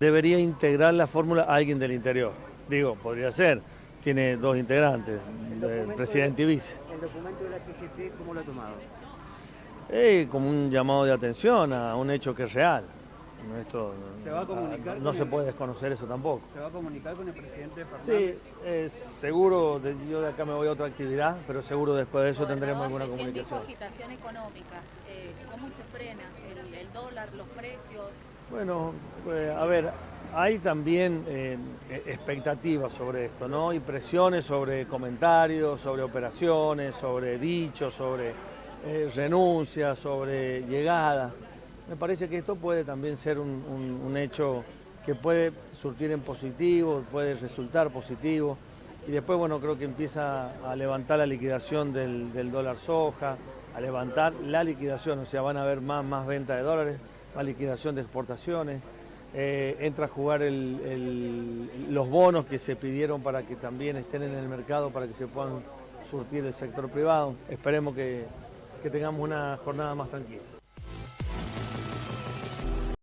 Debería integrar la fórmula alguien del interior. Digo, podría ser. Tiene dos integrantes, el presidente y vice. ¿El documento de la CGT cómo lo ha tomado? Eh, como un llamado de atención a un hecho que es real. Esto, ¿Se va a comunicar no se el- puede desconocer eso tampoco. ¿Se va a comunicar con el presidente Fernández? Sí, eh, seguro, de- yo de acá me voy a otra actividad, pero seguro después de eso Gobernador, tendremos alguna recién dijo comunicación. agitación económica. Eh, ¿Cómo se frena el, el dólar, los precios? Bueno, pues, a ver, hay también eh, expectativas sobre esto, ¿no? Y presiones sobre comentarios, sobre operaciones, sobre dichos, sobre eh, renuncias, sobre llegadas. Me parece que esto puede también ser un hecho que puede surtir en positivo, puede resultar positivo. Y después, bueno, creo que empieza a levantar la liquidación del, del dólar soja, a levantar la liquidación, o sea, van a haber más, más venta de dólares, más liquidación de exportaciones. Eh, entra a jugar los bonos que se pidieron para que también estén en el mercado, para que se puedan surtir el sector privado. Esperemos que tengamos una jornada más tranquila.